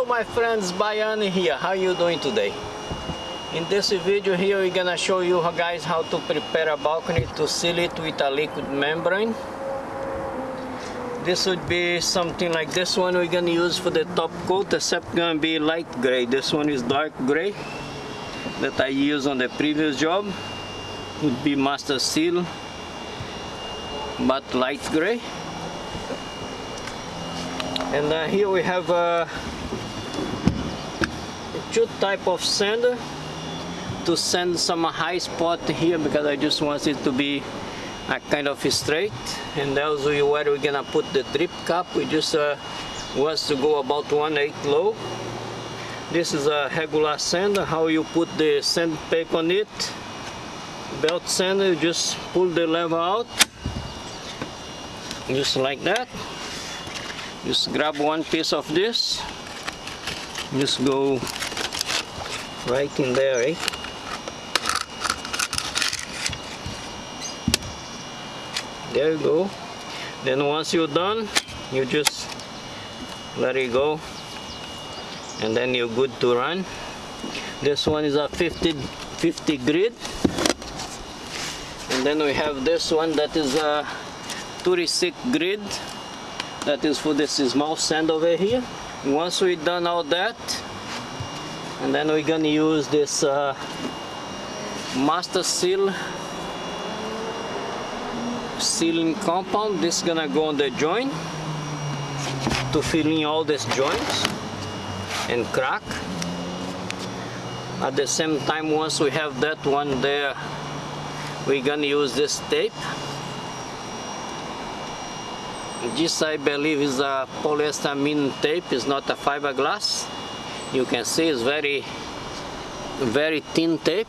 Hello my friends, Bayani here. How you doing today? In this video here we're gonna show you guys how to prepare a balcony to seal it with a liquid membrane. This would be something like this one we're gonna use for the top coat except gonna be light gray. This one is dark gray that I used on the previous job. Would be master seal but light gray and uh, here we have uh, two type of sander to sand some high spot here because I just want it to be a kind of straight. And also where we're gonna put the drip cap we just uh, wants to go about 1 8 low. This is a regular sander how you put the sand on it. Belt sander you just pull the lever out just like that. Just grab one piece of this just go right in there eh? there you go. Then once you're done you just let it go. And then you're good to run. This one is a 50 50 grit and then we have this one that is a 36 grit that is for this small sand over here. Once we done all that and then we're gonna use this uh, master seal. Sealing compound this is gonna go on the joint to fill in all these joints and crack. At the same time once we have that one there we're gonna use this tape. This I believe is a polyester tape, it's not a fiberglass. You can see it's very, very thin tape.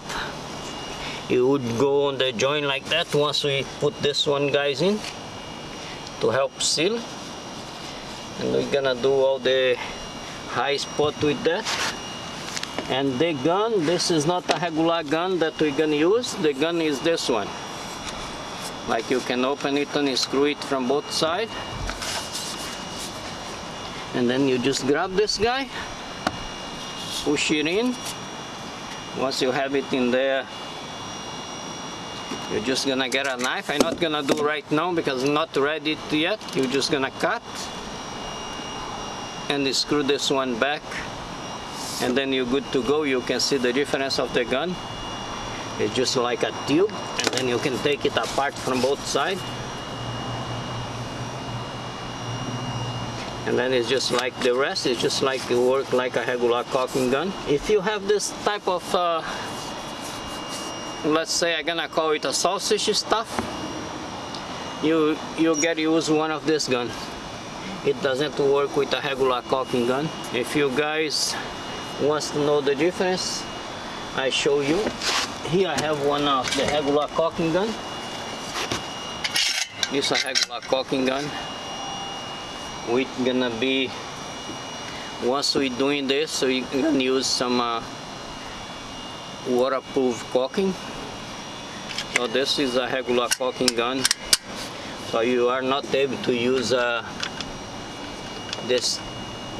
It would go on the joint like that once we put this one guys in to help seal. And we're gonna do all the high spot with that. And the gun, this is not a regular gun that we're gonna use. The gun is this one like you can open it and screw it from both sides and then you just grab this guy push it in. Once you have it in there you're just gonna get a knife. I'm not gonna do right now because not ready yet. You're just gonna cut and screw this one back and then you're good to go. You can see the difference of the gun. It's just like a tube and then you can take it apart from both sides and then it's just like the rest it's just like it work like a regular caulking gun. If you have this type of uh, let's say I'm gonna call it a sausage stuff you you get use one of this gun. It doesn't work with a regular caulking gun. If you guys wants to know the difference I show you. Here I have one of the regular caulking gun. This is a regular caulking gun we're gonna be once we're doing this we're gonna use some uh, waterproof caulking. So this is a regular caulking gun. So you are not able to use uh, this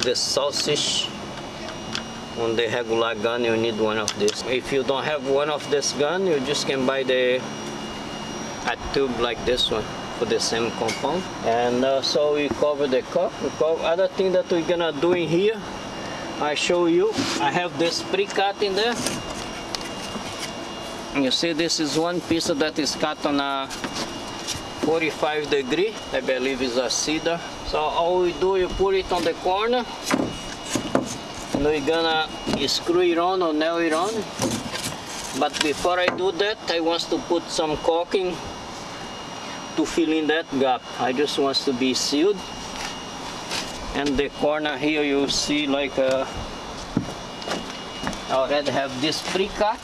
this sausage on the regular gun. You need one of this. If you don't have one of this gun you just can buy the a tube like this one for the same compound. And uh, so we cover the cup. We cover other thing that we're gonna do in here I show you. I have this pre-cut in there. You see this is one piece that is cut on a 45 degree. I believe is a cedar. So all we do you put it on the corner. And we're gonna screw it on or nail it on. But before I do that I want to put some caulking to fill in that gap. I just want to be sealed. And the corner here you see like a, uh, I already have this pre-cut.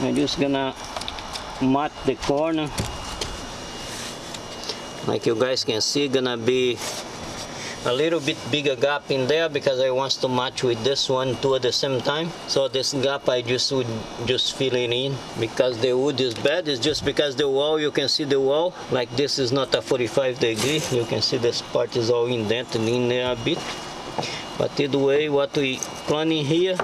I'm just gonna mat the corner. Like you guys can see gonna be a little bit bigger gap in there because I want to match with this one too at the same time. So this gap I just would just fill it in because the wood is bad. It's just because the wall, you can see the wall, like this is not a 45 degree. You can see this part is all indented in there a bit. But either way, what we planning here,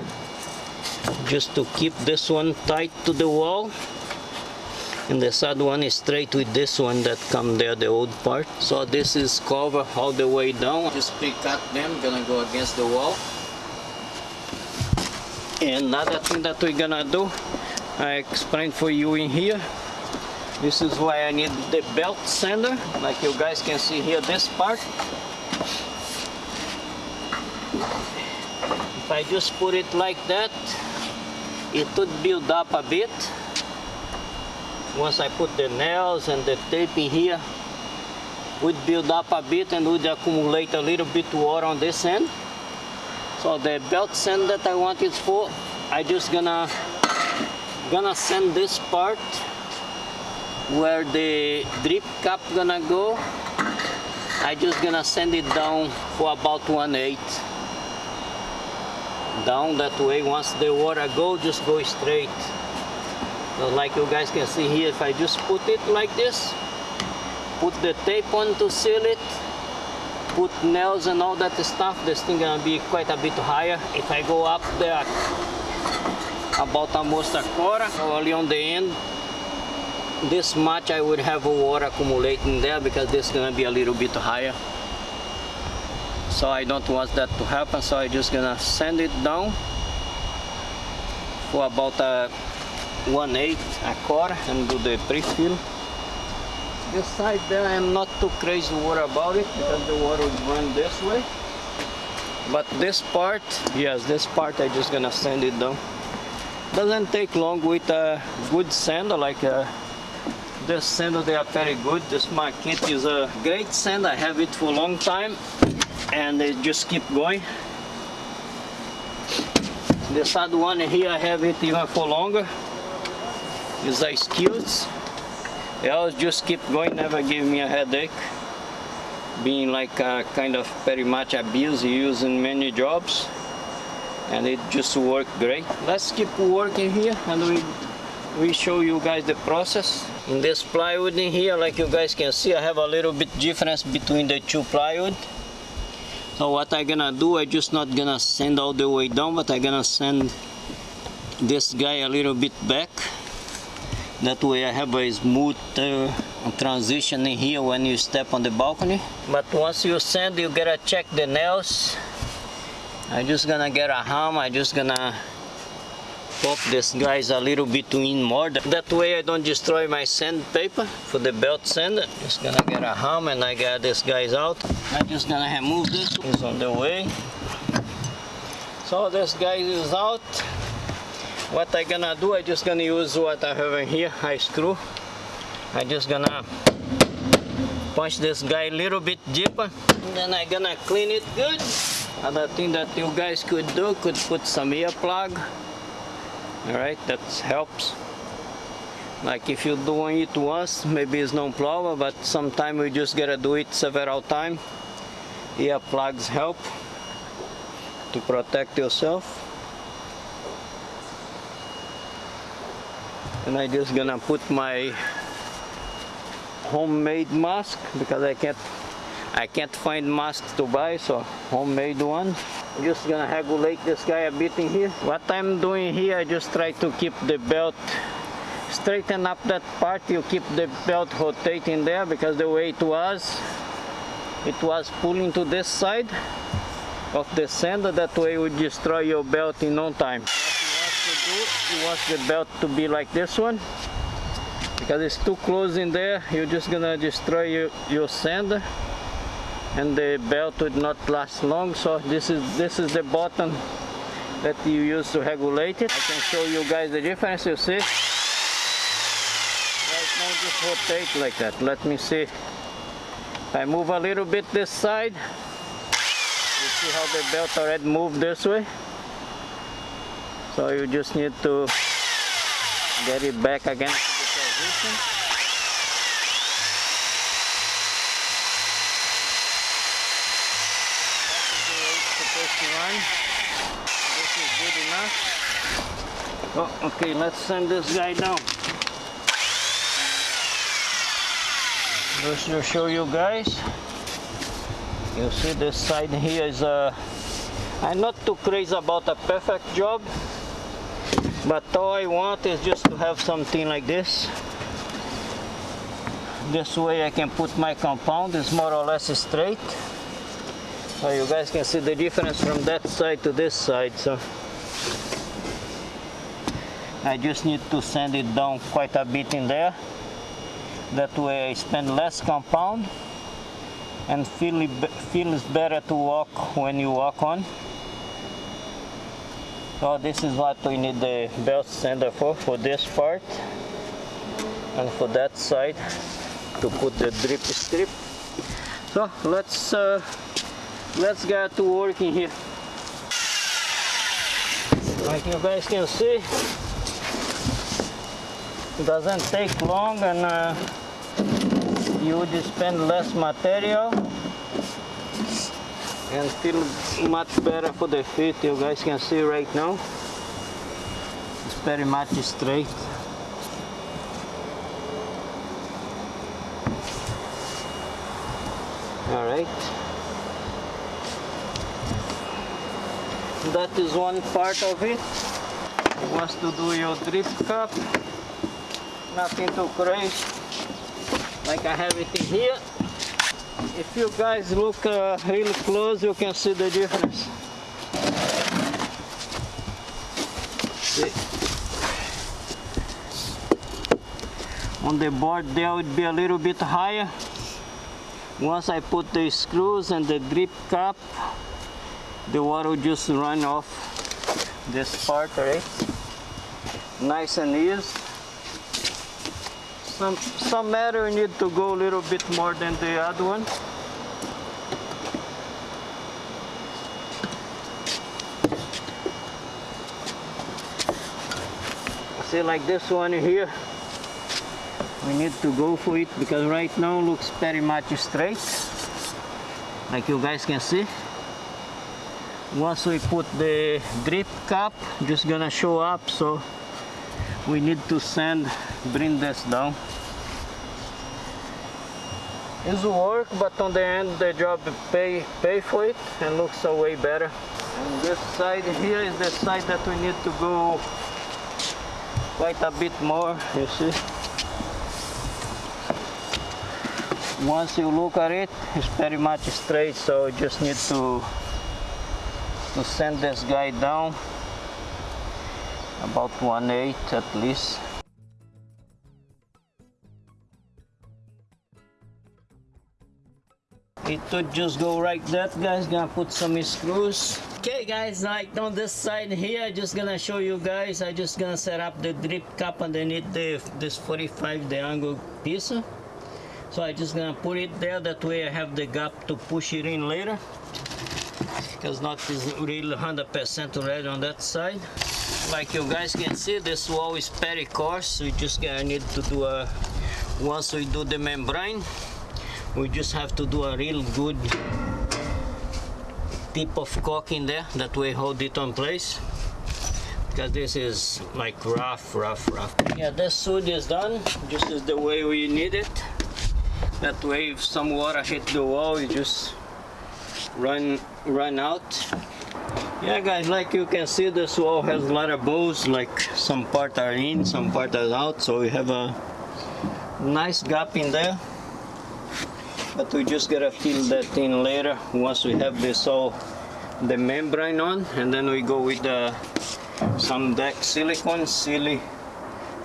just to keep this one tight to the wall and the third one is straight with this one that come there the old part. So this is cover all the way down. Just pre-cut them gonna go against the wall. And another thing that we're gonna do I explained for you in here. This is why I need the belt sander. Like you guys can see here this part. If I just put it like that it would build up a bit once I put the nails and the tape here would build up a bit and would accumulate a little bit water on this end. So the belt sand that I want it for I just gonna gonna sand this part where the drip cap gonna go. I just gonna sand it down for about 1 8 down that way once the water go just go straight so like you guys can see here, if I just put it like this, put the tape on to seal it, put nails and all that stuff, this thing gonna be quite a bit higher. If I go up there about almost a quarter, only on the end, this much I would have water accumulating there because this is gonna be a little bit higher. So I don't want that to happen, so I just gonna sand it down for about a 1 8 a core and do the pre-fill. This side there I'm not too crazy worried about it because the water will run this way. But this part, yes, this part I just gonna sand it down. Doesn't take long with a good sand like a, uh, this sand they are very good. This Makita is a great sand. I have it for a long time and they just keep going. This other one here I have it even for longer is a skills. They always just keep going, never give me a headache. Being like a kind of very much abuse using many jobs and it just worked great. Let's keep working here and we we show you guys the process. In this plywood in here, like you guys can see, I have a little bit difference between the two plywood. So what I gonna do, I just not gonna send all the way down, but I gonna send this guy a little bit back that way I have a smooth uh, transition in here when you step on the balcony. But once you sand, you gotta check the nails. I'm just gonna get a hammer, I'm just gonna pop this guys a little bit in more. That way I don't destroy my sandpaper for the belt sander. Just gonna get a hammer and I got this guys out. I'm just gonna remove this, it's on the way. So this guy is out what I gonna do I just gonna use what I have in here I screw. I just gonna punch this guy a little bit deeper then I gonna clean it good. Other thing that you guys could do could put some ear plug. Alright that helps. Like if you're doing it once maybe it's no problem but sometimes we just gotta do it several times ear plugs help to protect yourself and I just gonna put my homemade mask because I can't I can't find masks to buy so homemade one. Just gonna regulate this guy a bit in here. What I'm doing here I just try to keep the belt straighten up that part. You keep the belt rotating there because the way it was it was pulling to this side of the sander that way would destroy your belt in no time you want the belt to be like this one. Because it's too close in there you're just gonna destroy your, your sand. And the belt would not last long so this is this is the button that you use to regulate it. I can show you guys the difference you see? Right now just rotate like that. Let me see. I move a little bit this side. You see how the belt already moved this way so you just need to get it back again to the position. This is good enough. Oh, okay, let's send this guy down. Just to show you guys. You see this side here is a... Uh, I'm not too crazy about a perfect job, but all I want is just to have something like this. This way I can put my compound, it's more or less straight. So you guys can see the difference from that side to this side. So I just need to sand it down quite a bit in there. That way I spend less compound and feel feels better to walk when you walk on. So this is what we need the belt sander for, for this part and for that side to put the drip strip. So let's uh, let's get to working here. Like you guys can see, it doesn't take long and uh, you would spend less material and feel much better for the feet. You guys can see right now, it's very much straight. All right. That is one part of it. Wants to do your drip cap. Nothing too crazy. Like I have it in here. If you guys look uh, really close, you can see the difference. See? On the board there would be a little bit higher. Once I put the screws and the drip cap, the water will just run off this part, right? Nice and easy. Some, some matter need to go a little bit more than the other one. See like this one here, we need to go for it because right now looks very much straight. Like you guys can see. Once we put the drip cap just gonna show up so we need to sand bring this down it's work but on the end the job pay pay for it and looks way better. And this side here is the side that we need to go quite a bit more you see. Once you look at it it's very much straight so you just need to to send this guy down about 1 8 at least it would just go like that guys. Gonna put some screws. Okay guys like on this side here i just gonna show you guys. I just gonna set up the drip cap underneath the this 45 the angle piece. So I just gonna put it there. That way I have the gap to push it in later. Because not is really 100% ready on that side. Like you guys can see this wall is very coarse we just gonna need to do a once we do the membrane we just have to do a real good tip of caulk in there that way hold it on place. Because this is like rough rough rough. Yeah this suit is done. Just is the way we need it. That way if some water hit the wall you just run run out. Yeah guys like you can see this wall has a lot of bows like some part are in some part are out. So we have a nice gap in there but we just gotta fill that in later once we have this all the membrane on and then we go with the some deck silicone silly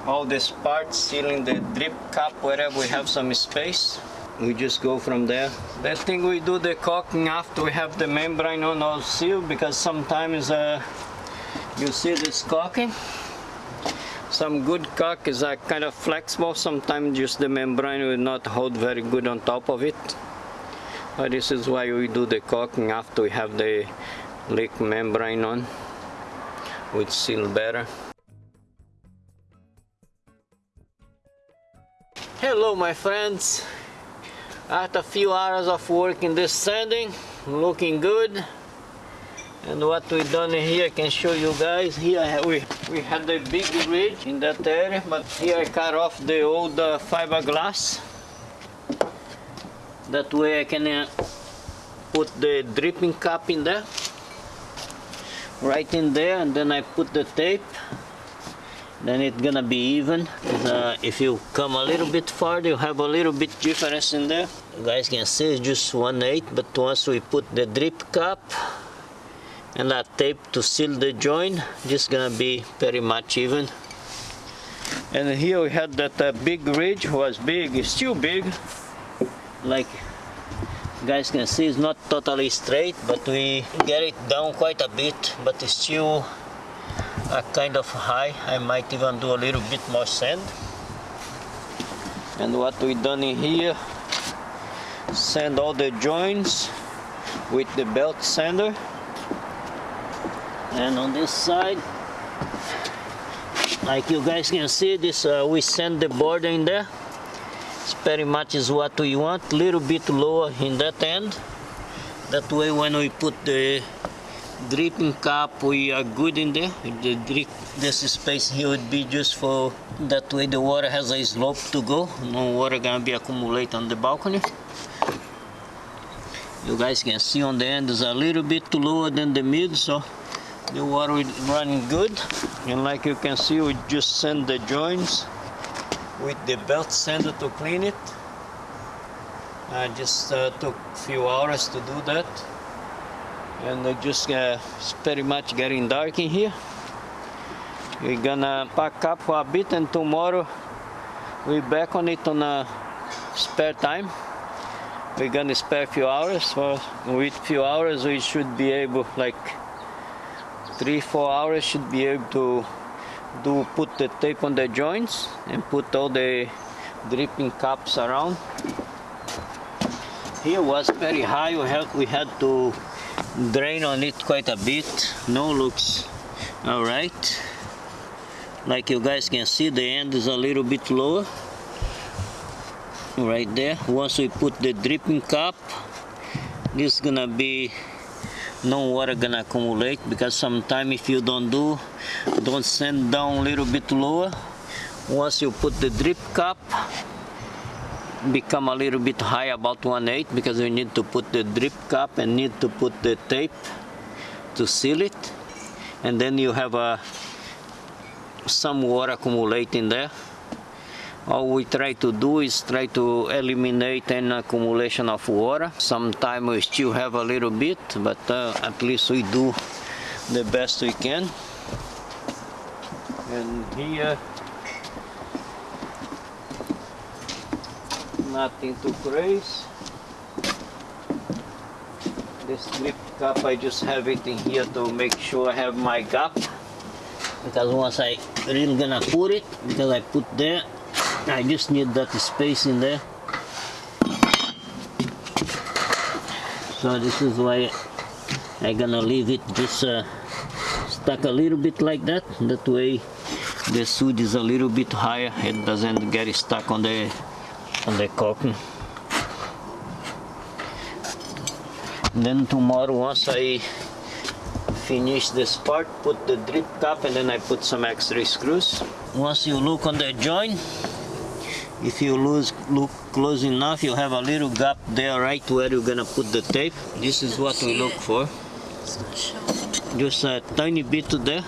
all these parts sealing the drip cap wherever we have some space. We just go from there. That thing we do the caulking after we have the membrane on all sealed because sometimes uh, you see this caulking some good cock is uh, kind of flexible. Sometimes just the membrane will not hold very good on top of it. But this is why we do the caulking after we have the leak membrane on which seal better. Hello my friends. After a few hours of work in this sanding looking good And what we done here, I can show you guys. Here we, we had a big ridge in that area, but here I cut off the old uh, fiberglass. That way I can uh, put the dripping cap in there. Right in there, and then I put the tape. Then it's gonna be even. Uh, if you come a little bit farther, you have a little bit difference in there. You guys can see it's just 1 8, but once we put the drip cap, and that tape to seal the joint just gonna be very much even. And here we had that uh, big ridge was big it's still big. Like guys can see it's not totally straight but we get it down quite a bit but it's still a kind of high. I might even do a little bit more sand. And what we done in here sand all the joints with the belt sander and on this side like you guys can see this uh, we send the border in there. It's very much is what we want. Little bit lower in that end. That way when we put the dripping cap we are good in there. The drip this space here would be just for that way the water has a slope to go. No water gonna be accumulate on the balcony. You guys can see on the end is a little bit lower than the mid so the water is running good and like you can see we just sand the joints with the belt sander to clean it. I just uh, took a few hours to do that and it just uh, it's pretty much getting dark in here. We're gonna pack up for a bit and tomorrow we back on it on a spare time. We're gonna spare a few hours so with few hours we should be able like three four hours should be able to do put the tape on the joints and put all the dripping caps around. Here was very high we had we had to drain on it quite a bit. No looks. All right. Like you guys can see the end is a little bit lower. Right there. Once we put the dripping cap this is gonna be no water gonna accumulate because sometime if you don't do don't send down a little bit lower. Once you put the drip cap become a little bit high about 1 8 because we need to put the drip cap and need to put the tape to seal it. And then you have a some water accumulating there all we try to do is try to eliminate any accumulation of water. Sometimes we still have a little bit, but uh, at least we do the best we can. And here, nothing too crazy. This drip cap, I just have it in here to make sure I have my gap. Because once I really gonna put it, because I put there, I just need that space in there. So this is why I'm gonna leave it just uh, stuck a little bit like that. That way the suit is a little bit higher. It doesn't get stuck on the on the cotton. Then tomorrow once I finish this part, put the drip cap and then I put some extra screws. Once you look on the joint, if you lose, look close enough, you have a little gap there right where you're gonna put the tape. This is what we look for. Just a tiny bit there.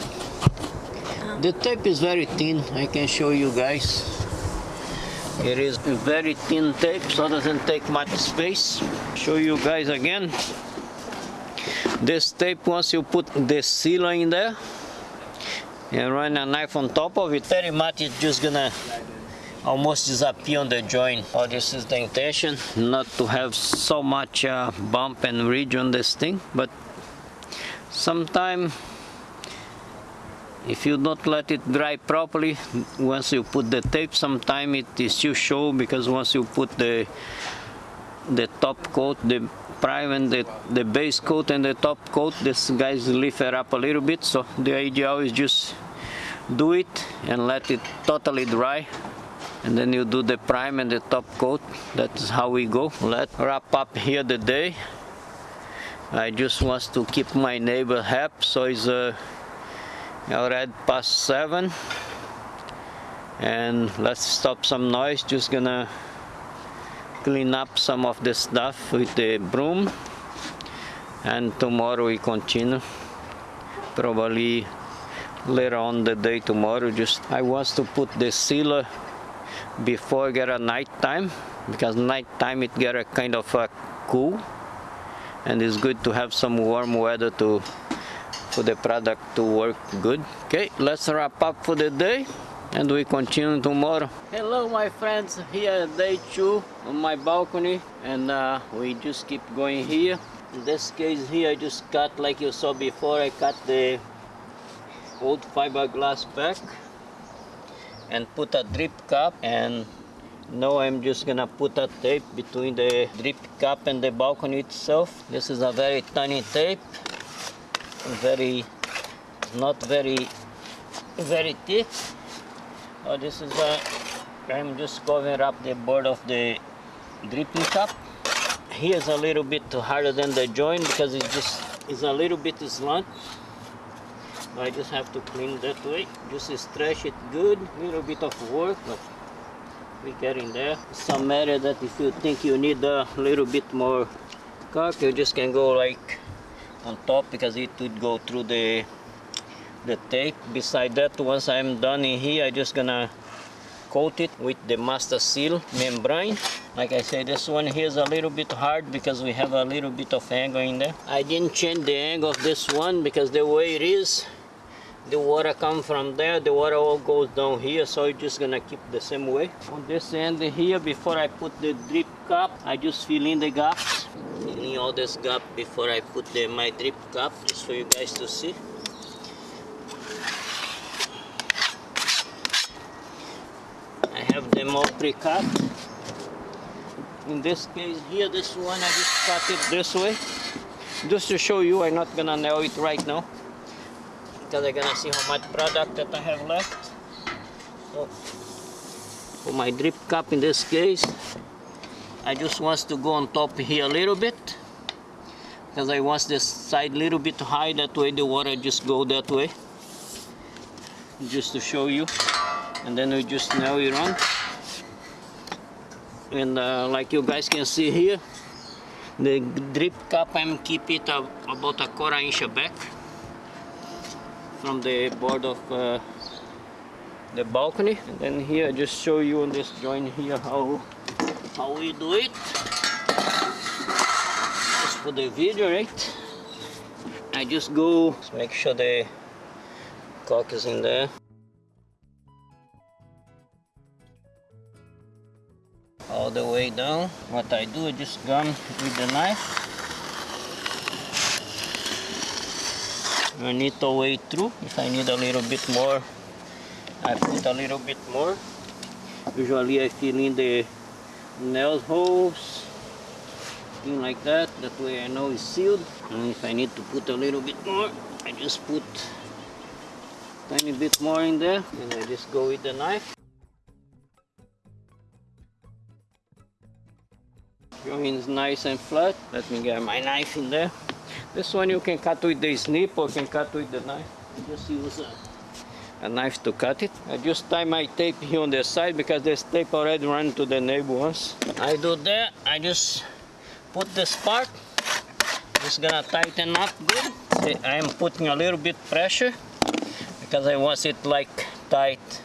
The tape is very thin, I can show you guys. It is very thin tape, so it doesn't take much space. Show you guys again. This tape, once you put the sealer in there, and run a knife on top of it, very much it's just gonna almost disappear on the joint. Oh, this is the intention, not to have so much uh, bump and ridge on this thing, but sometime if you don't let it dry properly, once you put the tape, sometime it is still show because once you put the the top coat, the prime and the, the base coat and the top coat, this guys lift it up a little bit. So the idea is just do it and let it totally dry and then you do the prime and the top coat that's how we go let's wrap up here the day I just want to keep my neighbor happy, so it's uh, already past seven. And let's stop some noise. Just gonna clean up some of the stuff with the broom. And tomorrow we continue. Probably later on the day tomorrow. Just I want to put the sealer before get a night time because night time it get a kind of a cool and it's good to have some warm weather to for the product to work good. Okay let's wrap up for the day and we continue tomorrow. Hello my friends here day two on my balcony and uh, we just keep going here. In this case here I just cut like you saw before I cut the old fiberglass back and put a drip cap and now I'm just gonna put a tape between the drip cap and the balcony itself. This is a very tiny tape, very, not very, very thick. Oh, this is a, I'm just covering up the board of the dripping cap. Here's a little bit harder than the joint because it just is a little bit slant. I just have to clean that way. Just stretch it good, little bit of work, but we get in there. Some area that if you think you need a little bit more caulk, you just can go like on top because it would go through the the tape. Beside that, once I'm done in here, I just gonna coat it with the master seal membrane. Like I said, this one here is a little bit hard because we have a little bit of angle in there. I didn't change the angle of this one because the way it is, the water come from there the water all goes down here so it's just gonna keep the same way. On this end here before I put the drip cap I just fill in the gaps fill in all this gap before I put the, my drip cap just for you guys to see. I have them all pre-cut. In this case here this one I just cut it this way. Just to show you I'm not gonna nail it right now because I'm gonna see how much product that I have left. So for my drip cap in this case I just want to go on top here a little bit. Because I want this side a little bit high that way the water just go that way. Just to show you. And then we just nail it on and uh, like you guys can see here the drip cap I'm keep it about a quarter inch back from the board of uh, the balcony and then here I just show you on this joint here how how we do it. Just for the video right? I just go make sure the caulk is in there. All the way down. What I do I just gum with the knife I need to wait through. If I need a little bit more I put a little bit more. Usually I fill in the nail holes thing like that. That way I know it's sealed. And if I need to put a little bit more I just put a tiny bit more in there. And I just go with the knife. Joint is nice and flat. Let me get my knife in there this one you can cut with the snip or can cut with the knife. Just use a, a, knife to cut it. I just tie my tape here on the side because this tape already ran to the neighbor once. I do that, I just put this part. Just gonna tighten up good. See, I am putting a little bit pressure because I want it like tight.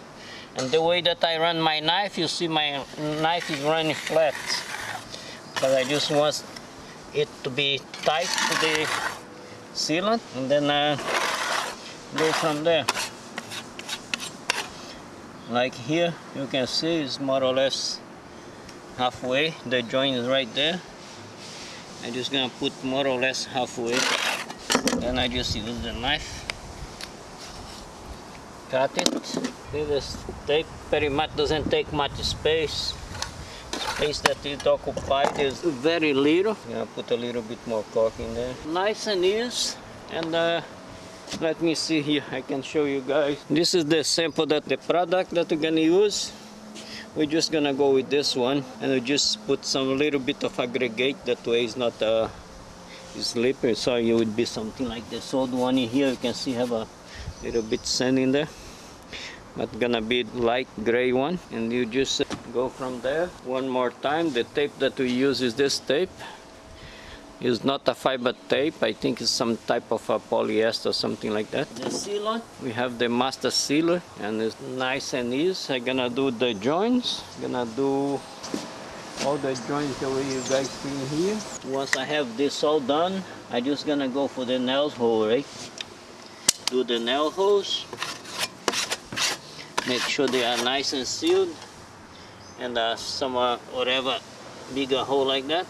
And the way that I run my knife, you see my knife is running flat. But I just want it to be tight to the sealant and then uh, go from there. Like here you can see it's more or less halfway. The joint is right there. I'm just gonna put more or less halfway. Then I just use the knife. Cut it. This tape very much doesn't take much space space that it occupied is very little. Yeah, put a little bit more cork in there. Nice and easy. And uh, let me see here, I can show you guys. This is the sample that the product that we're gonna use. We're just gonna go with this one and we just put some little bit of aggregate that way it's not uh, slippery so it would be something like this old one in here you can see have a little bit sand in there but gonna be light gray one. And you just go from there one more time. The tape that we use is this tape. It's not a fiber tape. I think it's some type of a polyester or something like that. The sealant we have the master sealer and it's nice and easy. I'm gonna do the joints. Gonna do all the joints the way you guys see here. Once I have this all done I just gonna go for the nail hole right? Do the nail holes make sure they are nice and sealed and uh, some uh, whatever bigger hole like that.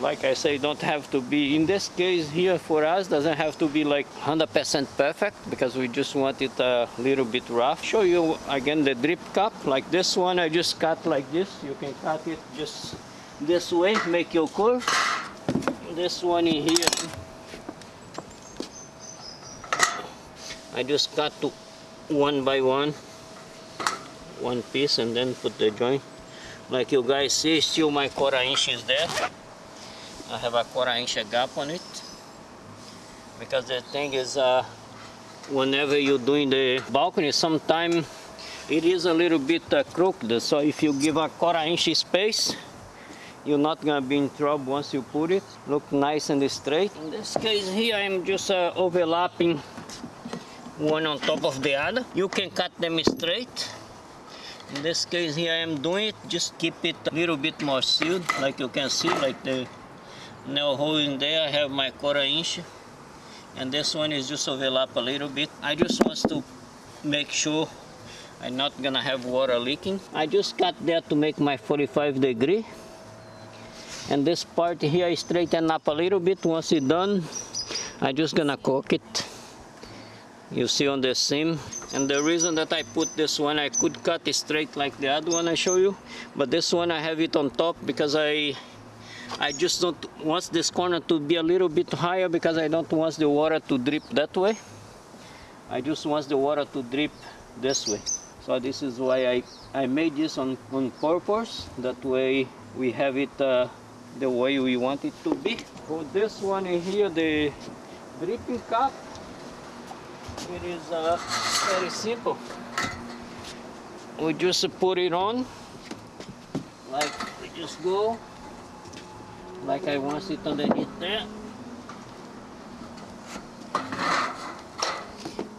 Like I say don't have to be in this case here for us doesn't have to be like 100% perfect because we just want it a little bit rough. Show you again the drip cap like this one I just cut like this. You can cut it just this way make your curve. This one in here I just cut to one by one one piece and then put the joint. Like you guys see still my quarter inch is there. I have a quarter inch gap on it. Because the thing is uh, whenever you're doing the balcony sometimes it is a little bit uh, crooked. So if you give a quarter inch space you're not gonna be in trouble once you put it. Look nice and straight. In this case here I'm just uh, overlapping one on top of the other. You can cut them straight. In this case here I am doing it. Just keep it a little bit more sealed like you can see like the nail hole in there. I have my quarter inch. And this one is just overlap a little bit. I just want to make sure I'm not gonna have water leaking. I just cut there to make my 45 degree. And this part here I straighten up a little bit. Once it's done I just gonna cook it you see on the seam and the reason that I put this one I could cut it straight like the other one I show you but this one I have it on top because I I just don't want this corner to be a little bit higher because I don't want the water to drip that way. I just want the water to drip this way. So this is why I, I made this on, on purpose. That way we have it uh, the way we want it to be. For this one in here, the dripping cap, it is uh, very simple. We just put it on, like we just go like I want it underneath there.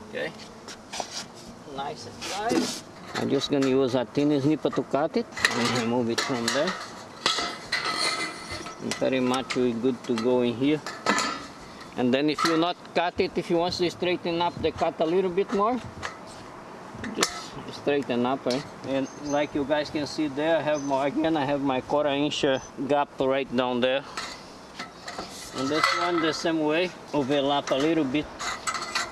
Okay, nice and tight. I'm just gonna use a thin snipper to cut it and remove it from there. And very much we're good to go in here. And then if you not cut it, if you want to straighten up the cut a little bit more, just straighten up eh? and like you guys can see there I have my again I have my quarter inch uh, gap right down there and this one the same way overlap a little bit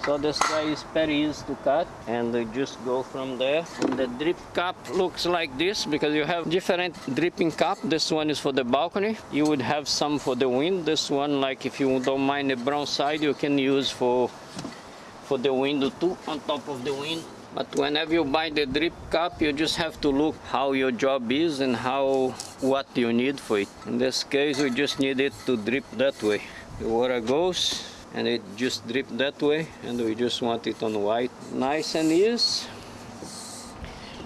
so this guy is very easy to cut and just go from there. And the drip cap looks like this because you have different dripping cap. This one is for the balcony. You would have some for the wind. This one like if you don't mind the brown side you can use for for the window too on top of the wind. But whenever you buy the drip cap, you just have to look how your job is and how what you need for it. In this case, we just need it to drip that way. The water goes and it just drip that way and we just want it on white. Nice and easy.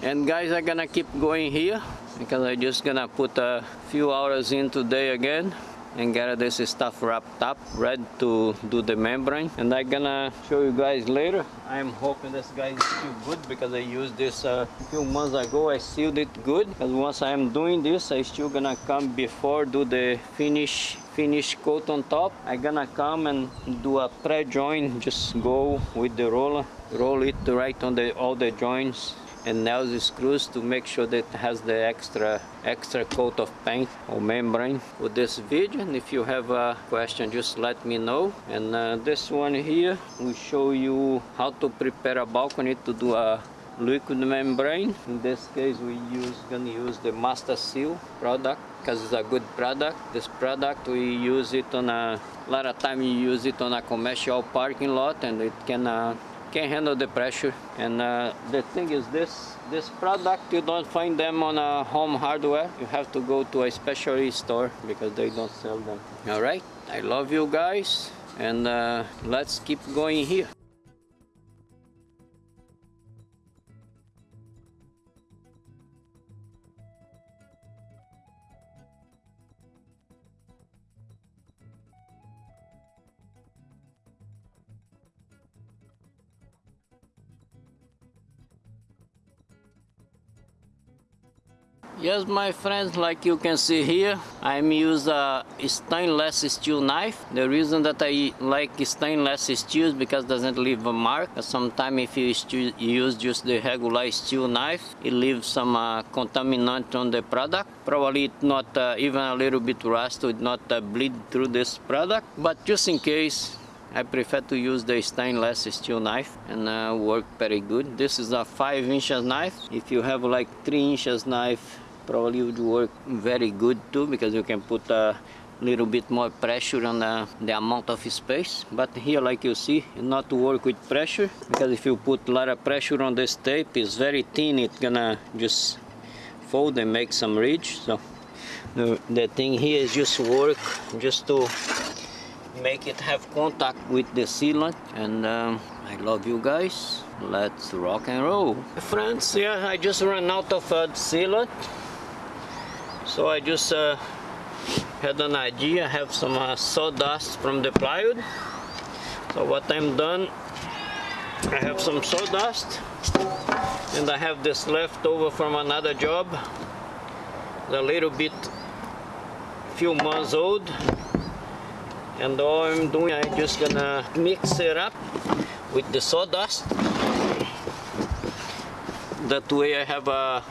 And guys, I'm gonna keep going here because I'm just gonna put a few hours in today again and get this stuff wrapped up ready to do the membrane. And I'm gonna show you guys later. I'm hoping this guy is still good because I used this uh, a few months ago. I sealed it good. And once I'm doing this I still gonna come before do the finish finish coat on top. I'm gonna come and do a pre-joint just go with the roller roll it right on the all the joints and nails screws to make sure that has the extra extra coat of paint or membrane for this video. And if you have a question just let me know. And uh, this one here will show you how to prepare a balcony to do a liquid membrane. In this case we use gonna use the master seal product because it's a good product. This product we use it on a, a lot of time you use it on a commercial parking lot and it can uh, can handle the pressure. And uh, the thing is this this product you don't find them on a home hardware. You have to go to a specialty store because they don't sell them. All right? I love you guys. And uh, let's keep going here Yes, my friends, like you can see here, I'm use a stainless steel knife. The reason that I like stainless steel is because it doesn't leave a mark. Sometimes if you use just the regular steel knife, it leaves some uh, contaminant on the product. Probably not uh, even a little bit rust would not uh, bleed through this product. But just in case, I prefer to use the stainless steel knife and uh, work very good. This is a 5 inches knife. If you have like 3 inches knife probably would work very good too because you can put a little bit more pressure on the, the amount of space. But here like you see not to work with pressure because if you put a lot of pressure on this tape it's very thin it's gonna just fold and make some ridge. So the, the thing here is just work just to make it have contact with the sealant. And um, I love you guys. Let's rock and roll. Friends yeah I just ran out of uh, sealant so I just uh, had an idea I have some uh, sawdust from the plywood. So what I'm done I have some sawdust and I have this left over from another job. A little bit few months old. And all I'm doing I'm just gonna mix it up with the sawdust. That way I have a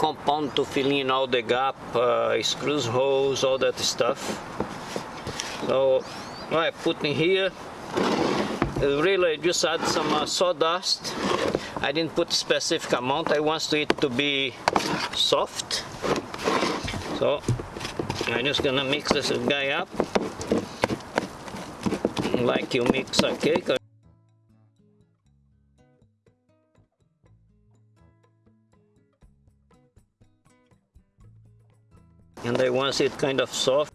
compound to fill in all the gap, uh, screws, holes, all that stuff. So I put in here, really just add some uh, sawdust. I didn't put specific amount, I want it to be soft. So I'm just gonna mix this guy up like you mix a cake and I want it kind of soft.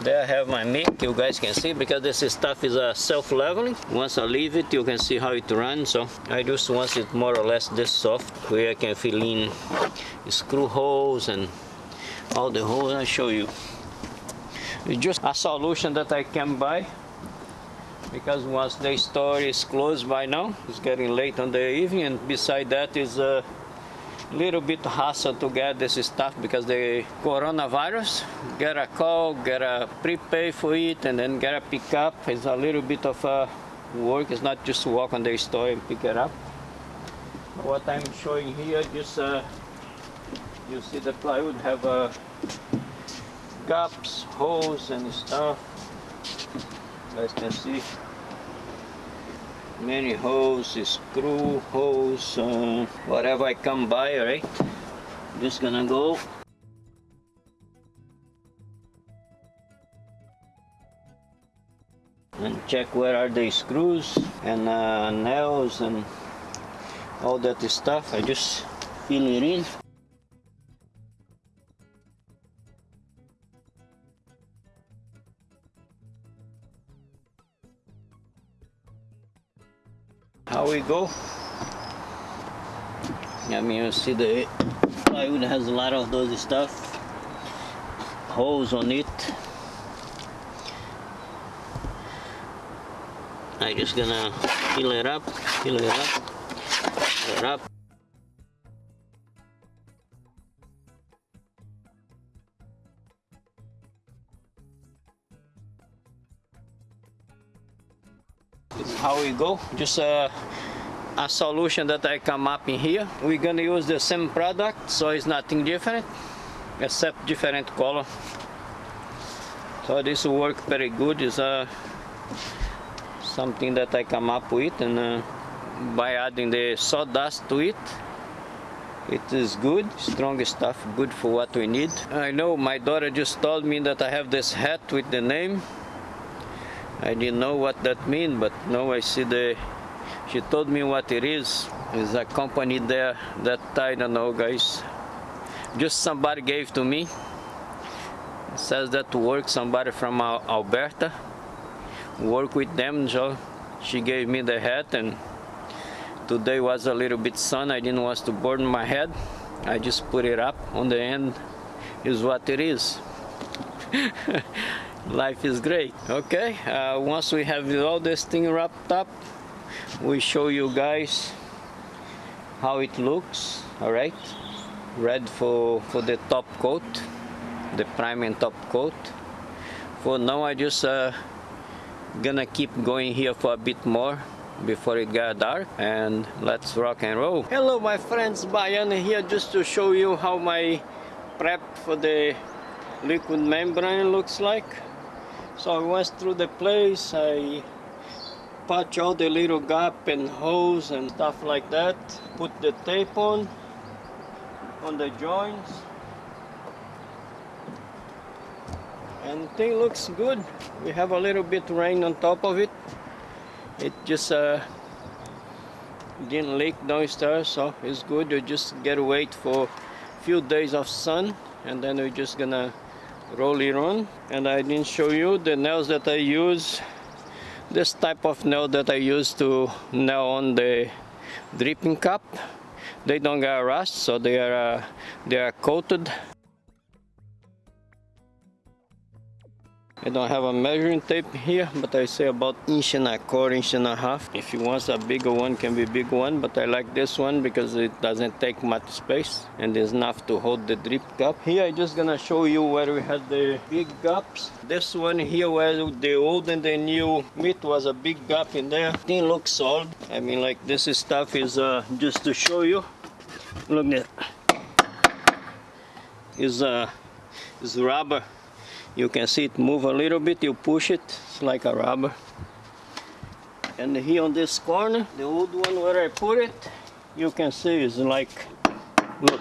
There I have my mic you guys can see because this stuff is uh, self-leveling. Once I leave it you can see how it runs. So I just want it more or less this soft where I can fill in screw holes and all the holes I show you. It's just a solution that I can buy because once the store is closed by now it's getting late on the evening and beside that is a little bit hassle to get this stuff because the coronavirus get a call get a prepay for it and then get a pickup. It's a little bit of a work. It's not just walk on the store and pick it up. What I'm showing here just uh, you see the plywood have uh, gaps holes and stuff. You guys can see many holes, screw holes, uh, whatever I come by, right? Just gonna go and check where are the screws and uh, nails and all that stuff. I just fill it in. How we go? I mean you see the plywood has a lot of those stuff. Holes on it. I just gonna fill it up fill it up fill it up how we go. Just a, a solution that I come up in here. We're gonna use the same product so it's nothing different except different color. So this will work very good. Is a something that I come up with and uh, by adding the sawdust to it it is good strong stuff good for what we need. I know my daughter just told me that I have this hat with the name I didn't know what that mean but now I see the she told me what it is. It's a company there that I don't know guys. Just somebody gave to me. It says that to work somebody from Alberta. Work with them so she gave me the hat and today was a little bit sun. I didn't want to burn my head. I just put it up. On the end is what it is life is great okay? Uh, once we have all this thing wrapped up we show you guys how it looks all right red for for the top coat the prime and top coat. For now I just uh, gonna keep going here for a bit more before it got dark and let's rock and roll. Hello my friends. Baiana here just to show you how my prep for the liquid membrane looks like so I went through the place I patch all the little gap and holes and stuff like that put the tape on on the joints. And thing looks good. We have a little bit rain on top of it. It just uh, didn't leak downstairs so it's good. You just get wait for a few days of sun and then we're just gonna roll it on and I didn't show you the nails that I use. This type of nail that I use to nail on the dripping cap they don't get rust so they are uh, they are coated I don't have a measuring tape here, but I say about inch and a quarter, inch and a half. If you want a bigger one, can be big one, but I like this one because it doesn't take much space and is enough to hold the drip cap. Here I just gonna show you where we had the big gaps. This one here where the old and the new meat was a big gap in there. Thing looks solid. I mean like this stuff is uh, just to show you. Look at is uh is rubber you can see it move a little bit you push it it's like a rubber. And here on this corner the old one where I put it you can see is like look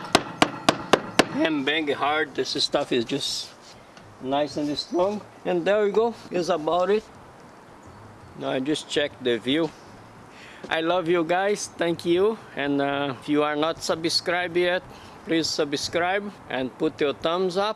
hand bang hard this stuff is just nice and strong. And there we go is about it. Now I just checked the view. I love you guys thank you. And uh, if you are not subscribed yet please subscribe and put your thumbs up